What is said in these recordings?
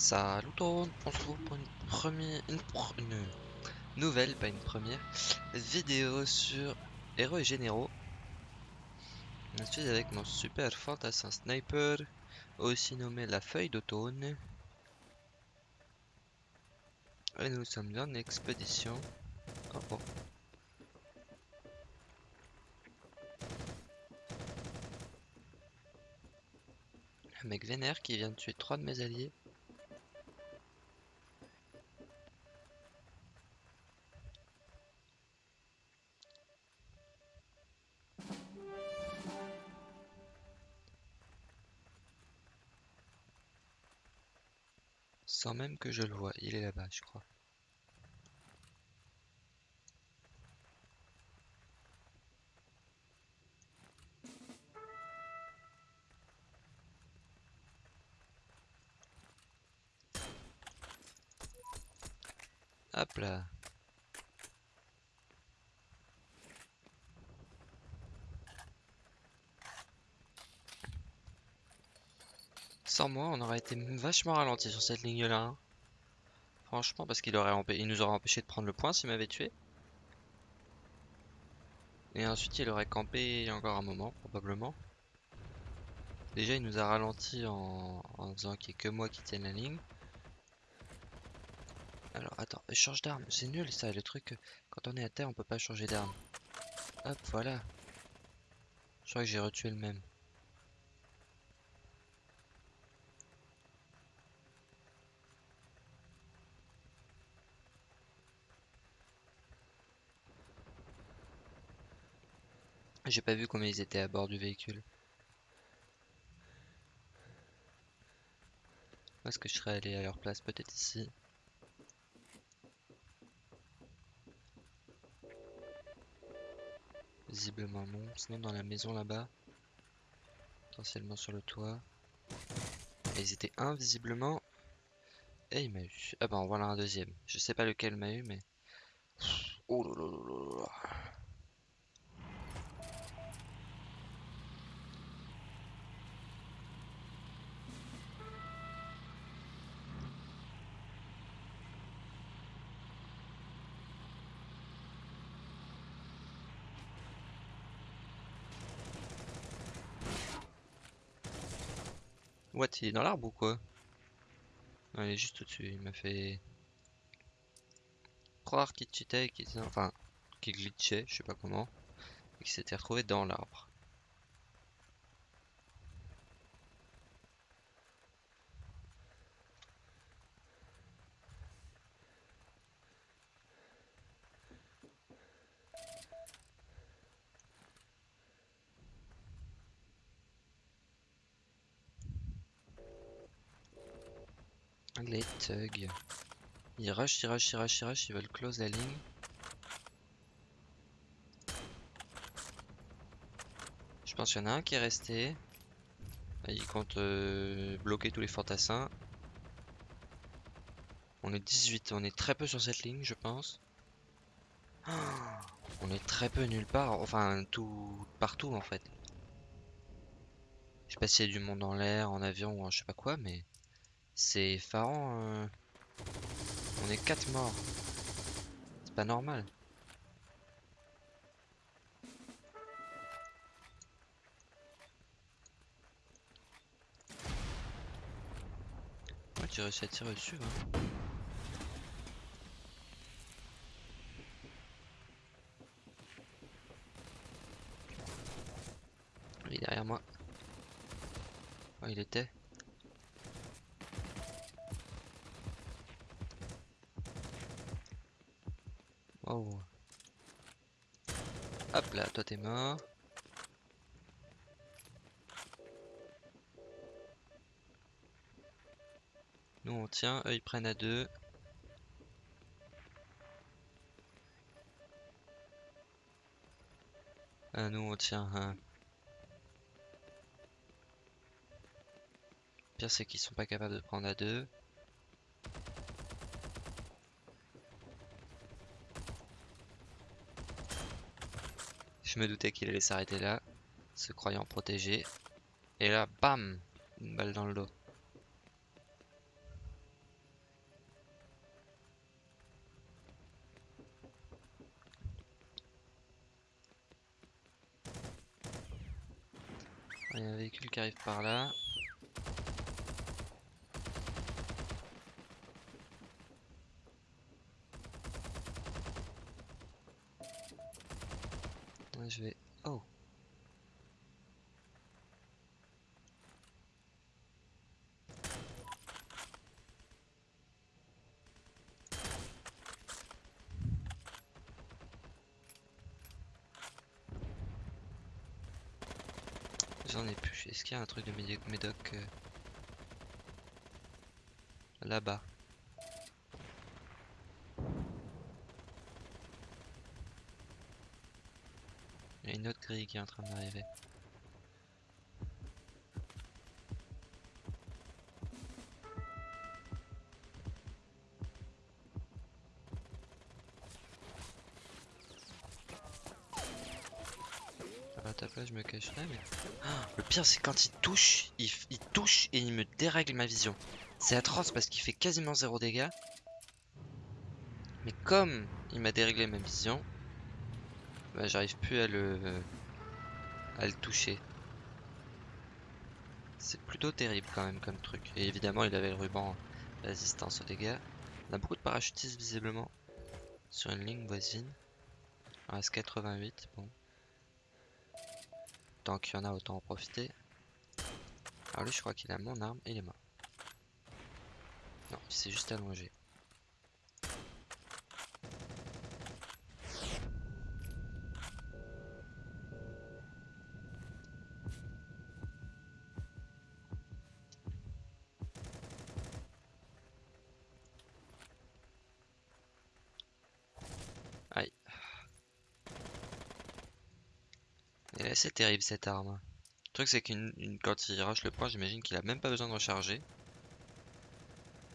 Salut tout le monde, on se retrouve pour une première, une, une nouvelle, pas une première, vidéo sur héros et généraux. Je suis avec mon super fantassin sniper, aussi nommé la feuille d'automne. Et nous sommes en expédition. Oh, oh. Un mec vénère qui vient de tuer trois de mes alliés. Même que je le vois, il est là-bas, je crois. Hop là. Moi, on aurait été vachement ralenti sur cette ligne-là. hein. Franchement, parce qu'il aurait il nous aurait empêché de prendre le point s'il m'avait tué. Et ensuite, il aurait campé encore un moment, probablement. Déjà, il nous a ralenti en, en disant qu'il n'y a que moi qui tienne la ligne. Alors, attends, change d'arme. C'est nul ça, le truc. Quand on est à terre, on peut pas changer d'arme. Hop, voilà. Je crois que j'ai retué le même. J'ai pas vu combien ils étaient à bord du véhicule. Est-ce que je serais allé à leur place Peut-être ici? Visiblement non. Sinon dans la maison là-bas. Potentiellement sur le toit. Ils étaient invisiblement. Et il m'a eu. Ah bah en voilà un deuxième. Je sais pas lequel m'a eu mais. Oh là il est dans l'arbre ou quoi? Non, il est juste au-dessus. Il m'a fait croire qu'il cheatait, qu'il était... enfin, qu'il glitchait, je sais pas comment, et qu'il s'était retrouvé dans l'arbre. Les thugs. Ils rush, ils rush, ils rush, ils rush, ils veulent close la ligne. Je pense qu'il y en a un qui est resté. Il compte euh, bloquer tous les fantassins. On est 18, on est très peu sur cette ligne, je pense. On est très peu nulle part, enfin tout partout en fait. Je sais pas s'il y a du monde en l'air, en avion ou en je sais pas quoi, mais c'est effarant. euh. On est 4 morts. C'est pas normal. Ouais, tu réussis à tirer dessus, hein. Il est derrière moi. Oh, il était. Wow. Hop Nous on tient, eux ils prennent à deux. Ah, nous on tient un. Pire c'est qu'ils sont pas capables de prendre à deux. Je me doutais qu'il allait s'arrêter là, se croyant protégé. Et là, bam Une balle dans le dos. Il y a un véhicule qui arrive par là. Est-ce qu'il y a un truc de médoc euh, là-bas? Il y a une autre grille qui est en train d'arriver. le pire, c'est quand il touche, il, touche et il me dérègle ma vision. C'est atroce parce qu'il fait quasiment zéro dégâts. Mais comme il m'a déréglé ma vision, bah, j'arrive plus à le, à le toucher. C'est plutôt terrible quand même comme truc. Et évidemment, il avait le ruban résistance aux dégâts. On a beaucoup de parachutistes visiblement sur une ligne voisine. En reste 88. Bon. Qu'il y en a, autant en profiter. Alors lui, je crois qu'il a mon arme et il est mort. Non, il s'est juste allongé. Elle est assez terrible cette arme. Le truc c'est qu'une une- quand il rush le point, j'imagine qu'il a même pas besoin de recharger.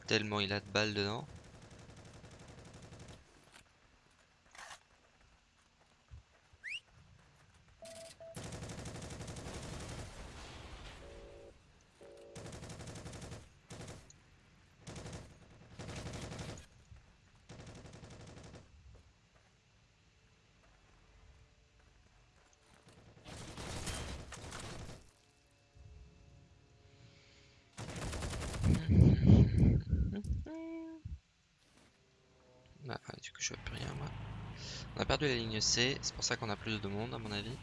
Tellement il a de balles dedans. Bah, ah, du coup, je vois plus rien, moi. On a perdu la ligne C'est pour ça qu'on a plus de monde, à mon avis.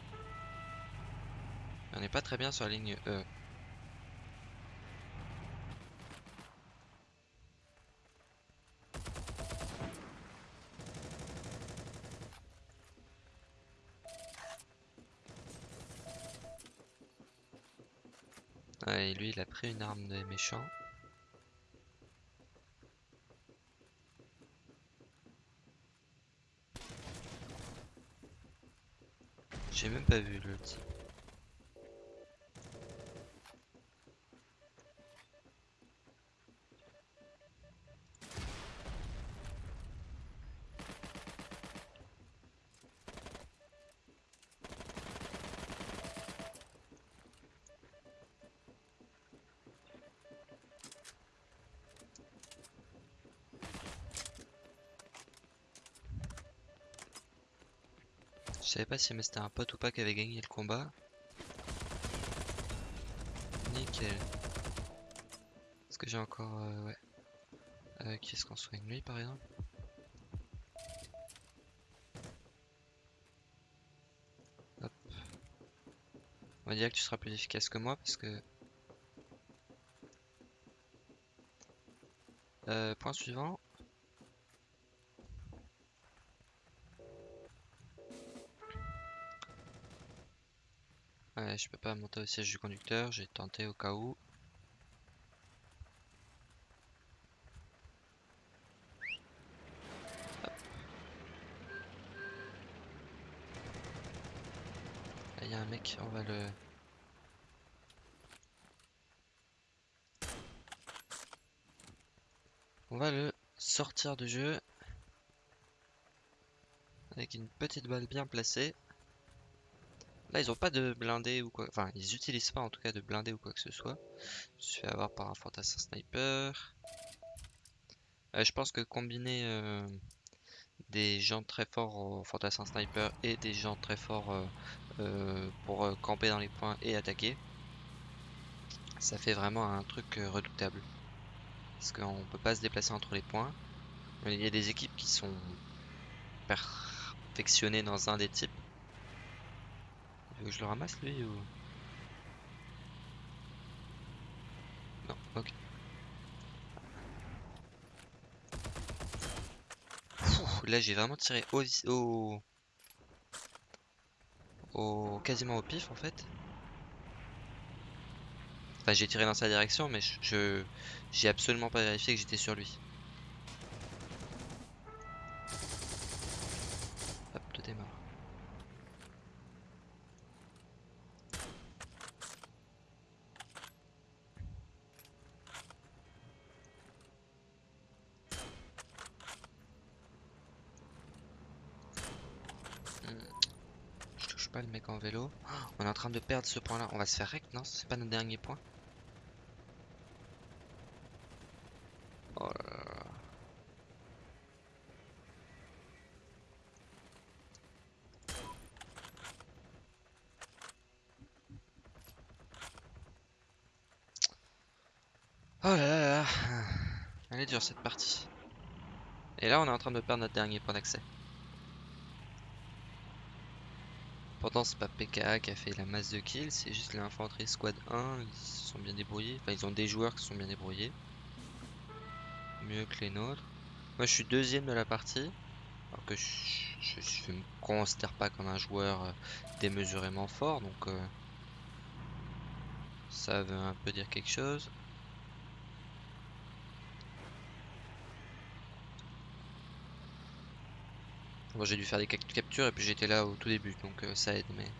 On n'est pas très bien sur la ligne E. Et lui, il a pris une arme des méchants. J'ai même pas vu le type. Savais pas si c'était un pote ou pas qui avait gagné le combat. Nickel. Est-ce que j'ai encore... euh, ouais. Euh, qui est-ce qu'on soigne? Lui par exemple? Hop. On va dire que tu seras plus efficace que moi parce que... Euh, point suivant. Je peux pas monter au siège du conducteur, j'ai tenté au cas où. Il y a un mec, on va le... On va le sortir du jeu. Avec une petite balle bien placée. Là, ils ont pas de blindé ou quoi. Enfin, ils utilisent pas en tout cas de blindé ou quoi que ce soit. Je suis avoir par un fantassin sniper. Euh, je pense que combiner euh, des gens très forts au fantassin sniper et des gens très forts euh, pour camper dans les points et attaquer, Ça fait vraiment un truc redoutable. Parce qu'on peut pas se déplacer entre les points. Il y a des équipes qui sont perfectionnées dans un des types. Je le ramasse lui ou... Non, ok. Là j'ai vraiment tiré au, au... au... quasiment au pif en fait. Enfin j'ai tiré dans sa direction mais je j'ai absolument pas vérifié que j'étais sur lui. Hop, tout est mort. Hmm. Je touche pas le mec en vélo. Oh, on est en train de perdre ce point là. On va se faire rect, non? C'est pas notre dernier point? Oh là là là. Oh là là là. Elle est dure cette partie. Et là on est en train de perdre notre dernier point d'accès. Pourtant c'est pas PKA qui a fait la masse de kills, c'est juste l'infanterie squad 1, ils se sont bien débrouillés. Enfin ils ont des joueurs qui sont bien débrouillés. Mieux que les nôtres. Moi je suis deuxième de la partie. Alors que je, je me considère pas comme un joueur euh, démesurément fort, donc euh, ça veut un peu dire quelque chose. J'ai dû faire des cap- captures et puis j'étais là au tout début, donc euh, ça aide, mais...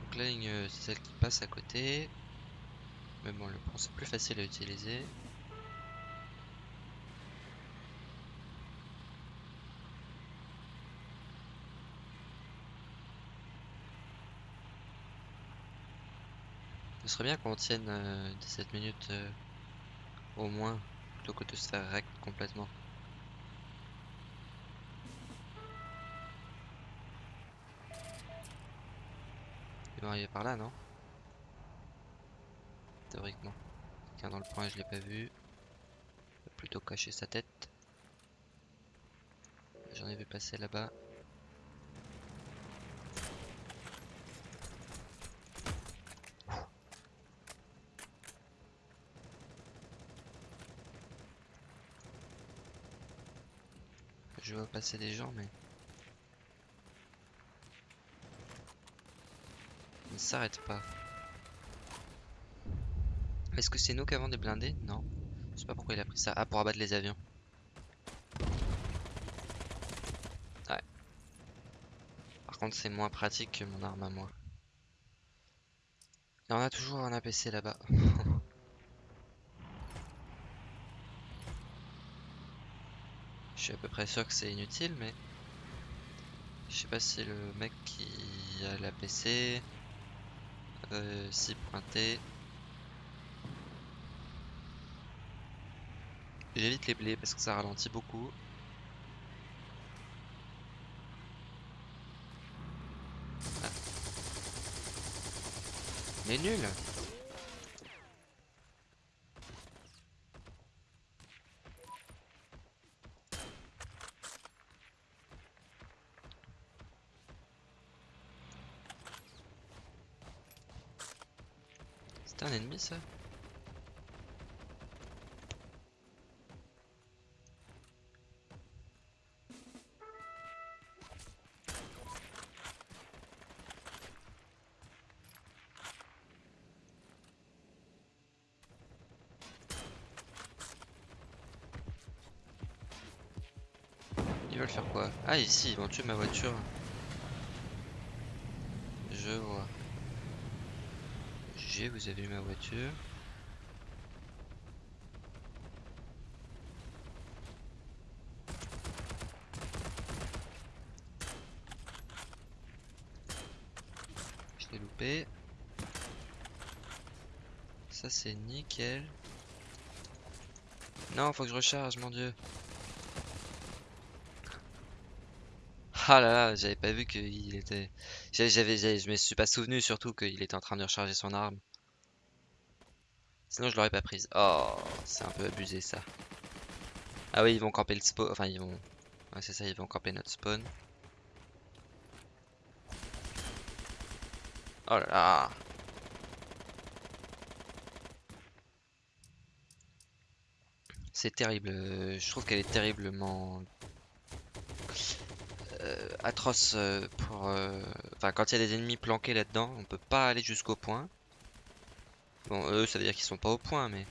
Donc la ligne, euh, c'est celle qui passe à côté. Mais bon, le pont c'est plus facile à utiliser. Serait bien qu'on tienne euh, 17 minutes euh, au moins, plutôt que de se faire rect complètement. Il doit arriver par là, non? Théoriquement. Quelqu'un dans le point, je l'ai pas vu. Plutôt cacher sa tête. J'en ai vu passer là-bas. Je vois passer des gens, mais... Ils ne s'arrêtent pas. Est-ce que c'est nous qui avons des blindés Non. Je sais pas pourquoi il a pris ça. Ah, pour abattre les avions. Ouais. Par contre, c'est moins pratique que mon arme à moi. Et on a toujours un APC là-bas. Je suis à peu près sûr que c'est inutile, mais... Je sais pas si le mec qui a l'APC... Euh, s'y. J'évite les blés parce que ça ralentit beaucoup. Ah. Mais nul C'était un ennemi ça Ils veulent faire quoi? Ah ici, ils vont tuer ma voiture. Je vois. Vous avez ma voiture. Je l'ai loupé. Ça c'est nickel. Non, faut que je recharge, mon dieu. Ah là là, j'avais pas vu qu'il était... J'avais- je me suis pas souvenu surtout qu'il était en train de recharger son arme. Sinon je l'aurais pas prise. Oh, c'est un peu abusé ça. Ah oui, ils vont camper le spawn. Enfin, ils vont... Ouais, c'est ça, ils vont camper notre spawn. Oh là là. C'est terrible. euh, Je trouve qu'elle est terriblement euh, atroce euh, pour. euh, Enfin, quand il y a des ennemis planqués là-dedans, on peut pas aller jusqu'au point. Bon, eux, ça veut dire qu'ils sont pas au point, mais.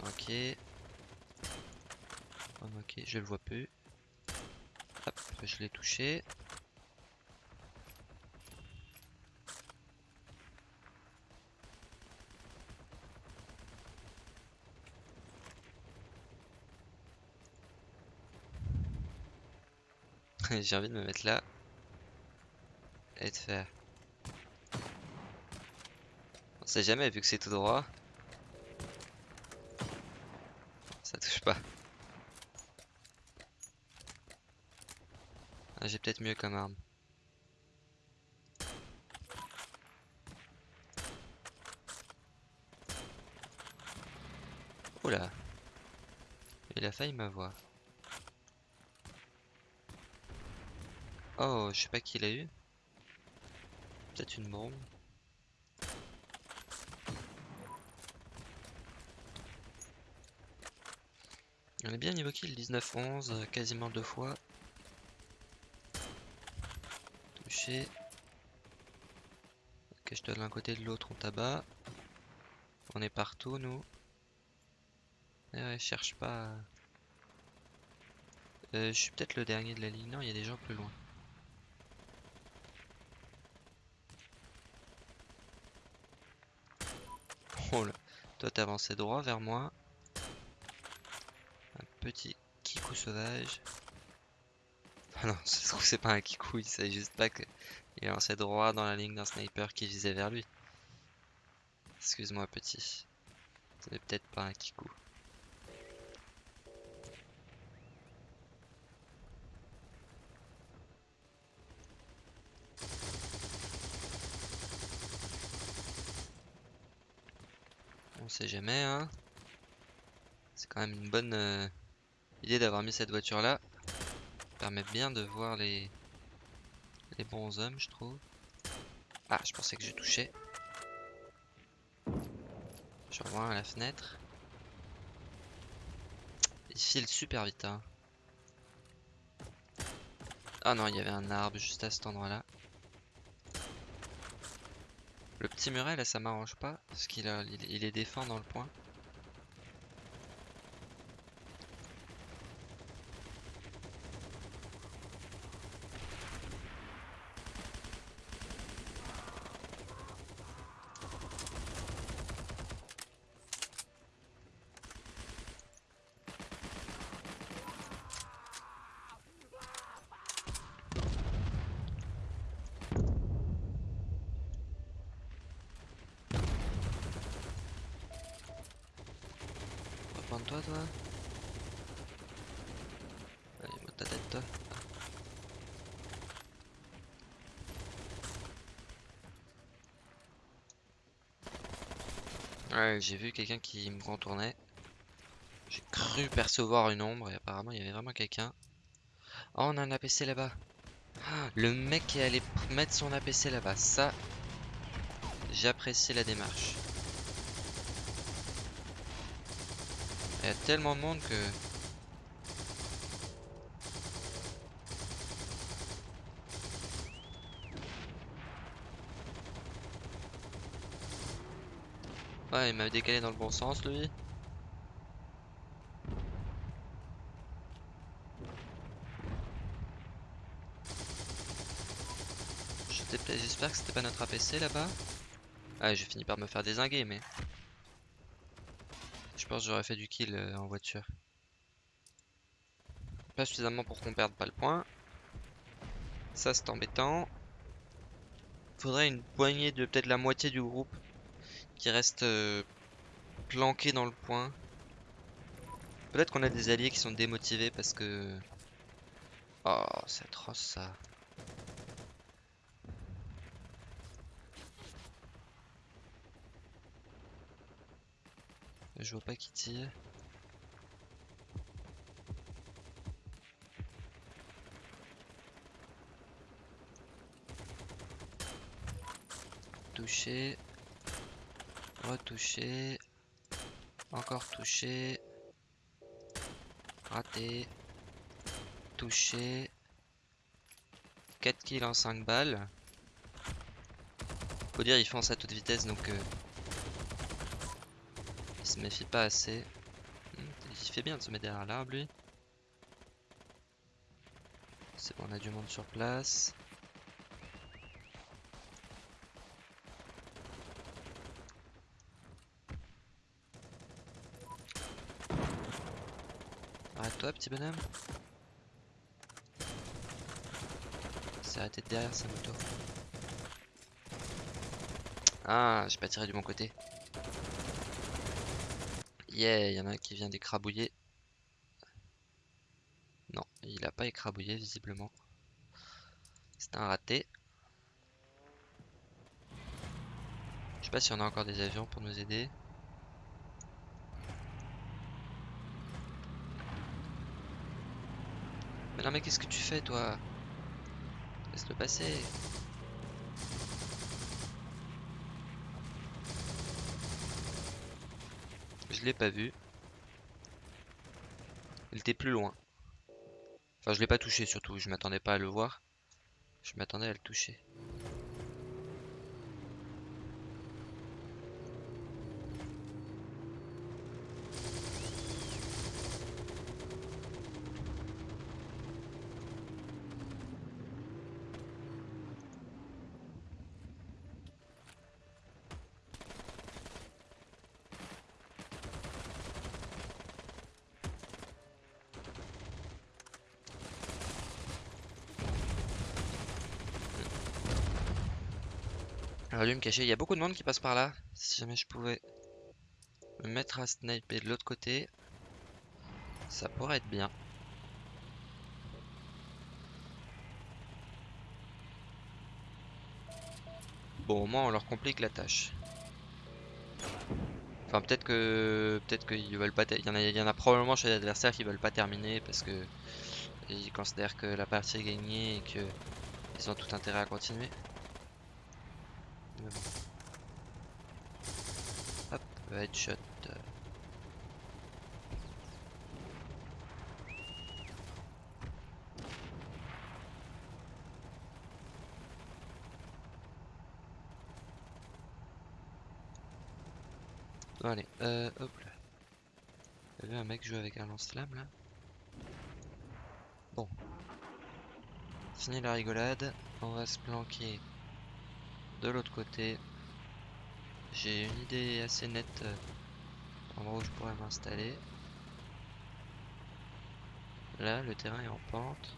Ok. Oh, ok, je le vois plus. Hop, je l'ai touché. J'ai envie de me mettre là. Et de faire. On jamais vu que c'est tout droit. Ça touche pas. Ah, J'ai peut-être mieux comme arme. Oula. Il a failli m'avoir. Oh, je sais pas qui l'a eu. Peut-être une bombe. On est bien niveau kill, 19-11, euh, quasiment deux fois. Touché. Ok, je dois de l'un côté de l'autre, on tabac. On est partout, nous. Eh ouais, cherche pas. Euh, je suis peut-être le dernier de la ligne. Non, il y a des gens plus loin. Oh là, toi avancé droit vers moi. Petit kikou sauvage. Ah non, se trouve c'est pas un kikou, il savait juste pas que il avançait droit dans la ligne d'un sniper qui visait vers lui. Excuse-moi petit. C'était peut-être pas un kikou. On sait jamais, hein. C'est quand même une bonne euh, idée d'avoir mis cette voiture là. Permet bien de voir les les bons hommes, je trouve. Ah, je pensais que je touchais. Je revois à la fenêtre. Il file super vite, hein. Ah non, il y avait un arbre juste à cet endroit-là. Le petit muret là, ça m'arrange pas parce qu'il est défend dans le point. Reprends-toi, toi. Allez, monte ta tête, toi. J'ai vu quelqu'un qui me contournait. J'ai cru percevoir une ombre et apparemment il y avait vraiment quelqu'un. Oh, on a un APC là-bas. Ah, Le mec est allé mettre son APC là-bas, ça, j'apprécie la démarche. Il y a tellement de monde que... Il m'a décalé dans le bon sens, lui. J'espère que c'était pas notre APC là-bas. Ah, j'ai fini par me faire désinguer, mais... Je pense que j'aurais fait du kill euh, en voiture. Pas suffisamment pour qu'on perde pas le point. Ça, c'est embêtant. Faudrait une poignée de peut-être la moitié du groupe qui reste euh, planqué dans le point. Peut-être qu'on a des alliés qui sont démotivés parce que Oh, c'est atroce ça. Je vois pas qui tire. Touché. Retouché. Encore touché. Raté. Touché. 4 kills en 5 balles. Faut dire, il fonce à toute vitesse donc euh, il se méfie pas assez. Hmm, il fait bien de se mettre derrière l'arbre lui. C'est bon, on a du monde sur place. Arrête-toi, petit bonhomme. s'est arrêté de derrière sa moto. Ah, j'ai pas tiré du bon côté. Yeah, il y en a un qui vient d'écrabouiller. Non, il a pas écrabouillé visiblement. C'est un raté. Je sais pas si on a encore des avions pour nous aider. Mais qu'est-ce que tu fais toi? Laisse-le passer. Je l'ai pas vu. Il était plus loin. Enfin, je l'ai pas touché surtout. Je m'attendais pas à le voir. Je m'attendais à le toucher. Lui me cacher, il y a beaucoup de monde qui passe par là. Si jamais je pouvais me mettre à sniper de l'autre côté, ça pourrait être bien. Bon, au moins on leur complique la tâche. Enfin, peut-être que peut-être qu'ils veulent pas. Il y en a, il y en a probablement chez les adversaires qui veulent pas terminer parce que ils considèrent que la partie est gagnée et que ils ont tout intérêt à continuer. Hop, headshot. Allez, euh, hop là. T'as vu un mec jouer avec un lance-flamme là? Bon. Fini la rigolade. On va se planquer de l'autre côté. J'ai une idée assez nette euh, endroit où je pourrais m'installer. Là, le terrain est en pente.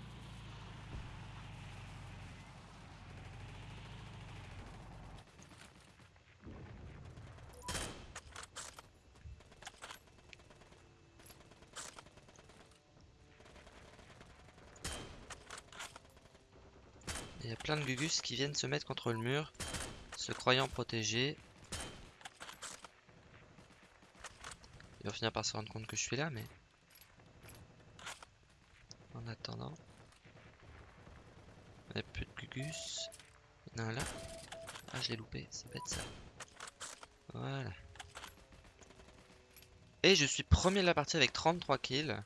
Il y a plein de gugus qui viennent se mettre contre le mur, se croyant protégés. Ils vont finir par se rendre compte que je suis là, mais... En attendant... Il n'y a plus de gugus. Il y en a un là. Ah, je l'ai loupé, c'est bête ça. Voilà. Et je suis premier de la partie avec 33 kills.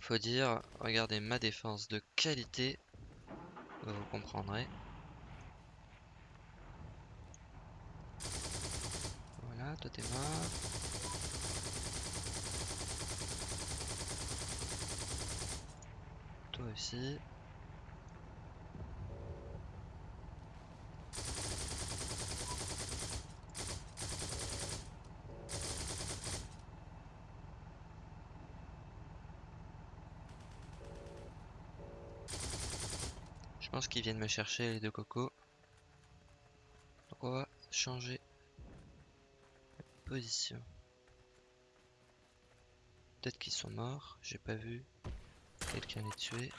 Faut dire, regardez ma défense de qualité. Vous comprendrez. Voilà, toi. Toi aussi. Je pense qu'ils viennent me chercher les deux cocos. Donc on va changer position. Peut-être qu'ils sont morts, j'ai pas vu. Quelqu'un est tué.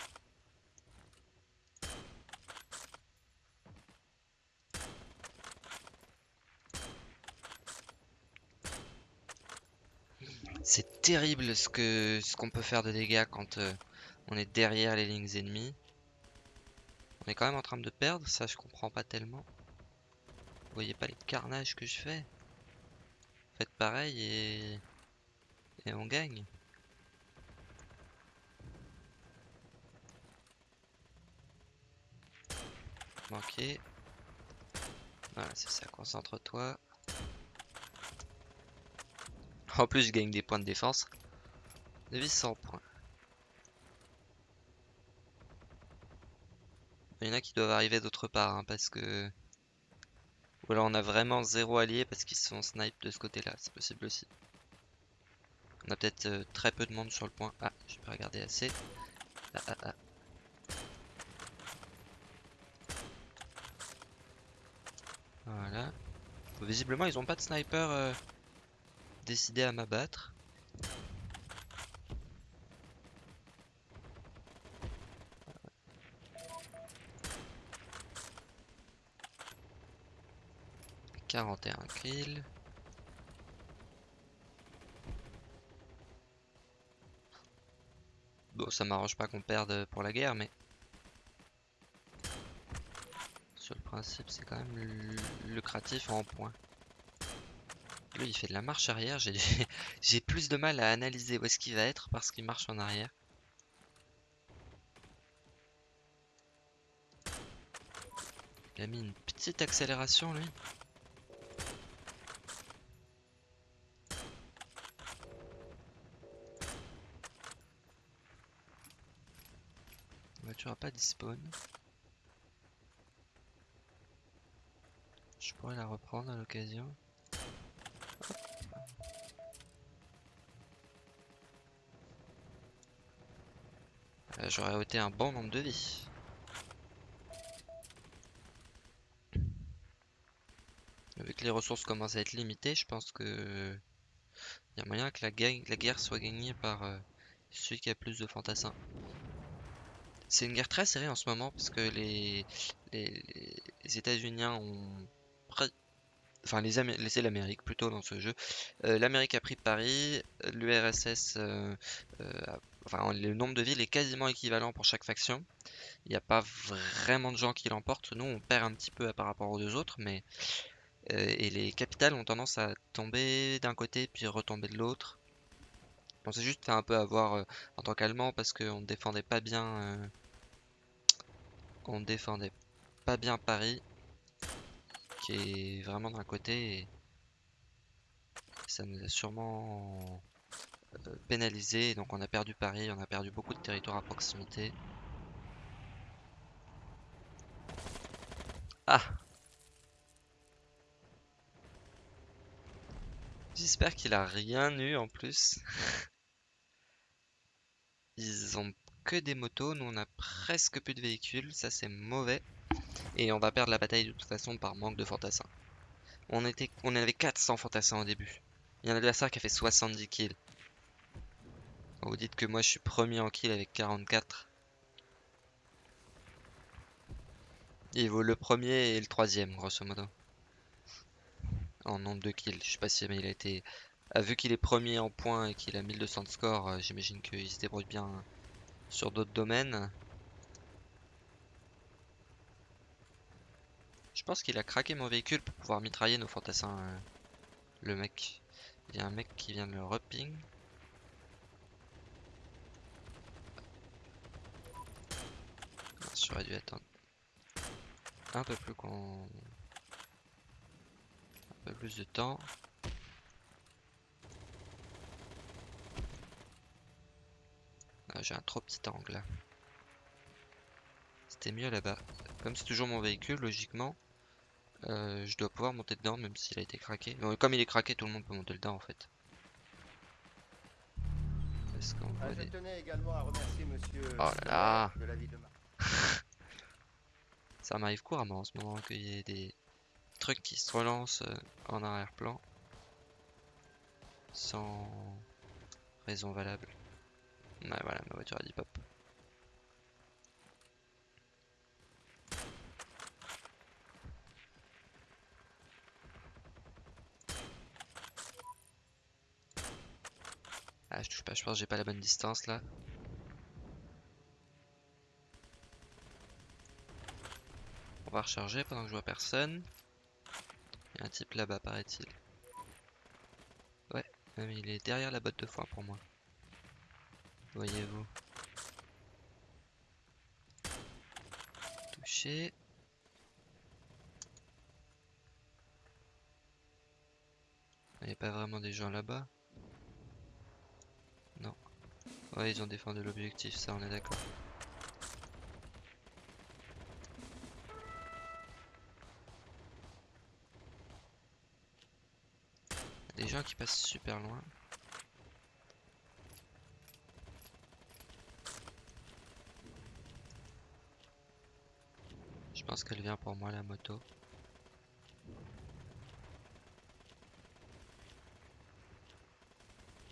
C'est terrible ce que ce qu'on peut faire de dégâts quand euh, on est derrière les lignes ennemies. On est quand même en train de perdre, ça je comprends pas tellement. Vous voyez pas les carnages que je fais? Faites pareil et... On gagne. Manqué. Voilà, c'est ça, concentre-toi. En plus, je gagne des points de défense. De vie 100 points. Il y en a qui doivent arriver d'autre part, hein, parce que... Ou on a vraiment zéro allié parce qu'ils sont snipe de ce côté-là, c'est possible aussi. On a peut-être euh, très peu de monde sur le point. Ah, je peux regarder assez. Ah, ah, ah. Voilà. Visiblement, ils ont pas de sniper euh, décidé à m'abattre. « 41 kills. Bon, ça m'arrange pas qu'on perde pour la guerre, mais... Sur le principe, c'est quand même lucratif en points. Lui, il fait de la marche arrière. J'ai plus de mal à analyser où est-ce qu'il va être parce qu'il marche en arrière. Il a mis une petite accélération, lui. La n'a pas spawn. Je pourrais la reprendre à l'occasion. Euh, j'aurais ôté un bon nombre de vies. Vu que les ressources commencent à être limitées, je pense que il y a moyen que la, guerre soit gagnée par euh, celui qui a plus de fantassins. C'est une guerre très serrée en ce moment parce que les, les, États-Unis ont enfin les, l'Amérique plutôt dans ce jeu. Euh, L'Amérique a pris Paris, l'URSS, euh, euh, enfin le nombre de villes est quasiment équivalent pour chaque faction. Il n'y a pas vraiment de gens qui l'emportent. Nous, on perd un petit peu par rapport aux deux autres, mais et les capitales ont tendance à tomber d'un côté puis retomber de l'autre. On c'est juste un peu à voir en tant qu'Allemand parce qu'on défendait pas bien, on défendait pas bien Paris qui est vraiment d'un côté ça nous a sûrement euh, pénalisé donc on a perdu Paris, on a perdu beaucoup de territoires à proximité. Ah J'espère qu'il a rien eu en plus. Ils ont que des motos, nous on a presque plus de véhicules, ça c'est mauvais. Et on va perdre la bataille de toute façon par manque de fantassins. On, était, on avait 400 fantassins au début. Il y a un adversaire qui a fait 70 kills. Vous dites que moi je suis premier en kill avec 44. Il vaut le premier et le troisième grosso modo. En nombre de kills. Je sais pas si il a été... Ah, vu qu'il est premier en points et qu'il a 1200 de score, euh, j'imagine qu'il se débrouille bien sur d'autres domaines. Je pense qu'il a craqué mon véhicule pour pouvoir mitrailler nos fantassins. Euh, le mec. Il y a un mec qui vient de le reping. J'aurais dû attendre un peu plus qu'on... Un peu plus de temps. Ah, J'ai un trop petit angle là. C'était mieux là-bas. Comme c'est toujours mon véhicule, logiquement, euh, je dois pouvoir monter dedans même s'il a été craqué. comme il est craqué, tout le monde peut monter dedans en fait. Est-ce qu'on ah, je tenais également à remercier monsieur oh là là de la vie de Ça m'arrive couramment en ce moment qu'il y ait des trucs qui se relancent euh, en arrière-plan sans raison valable. Ouais, voilà, ma voiture a dit pop. Ah, je touche pas, je pense que j'ai pas la bonne distance là. On va recharger pendant que je vois personne. Il y a un type là-bas, paraît-il. Ouais, mais il est derrière la botte de foin pour moi. Voyez-vous. Touché. Il n'y a pas vraiment des gens là-bas. Non. Ouais, ils ont défendu l'objectif, ça on est d'accord. Des gens qui passent super loin. Pense qu'elle vient pour moi la moto.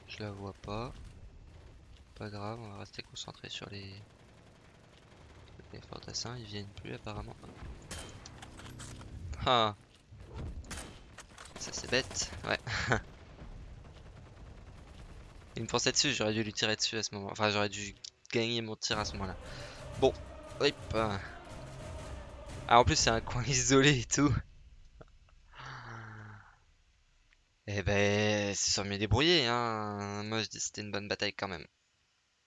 Je la vois pas. Pas grave, on va rester concentré sur les, les fantassins. Ils viennent plus apparemment. Ah Ça c'est bête, ouais. Il me pensait dessus, j'aurais dû lui tirer dessus à ce moment. Enfin, j'aurais dû gagner mon tir à ce moment-là. Bon, hop. Ah, en plus, c'est un coin isolé et tout. Eh ben, c'est sont mieux débrouillé, hein. Moi, je dis c'était une bonne bataille quand même.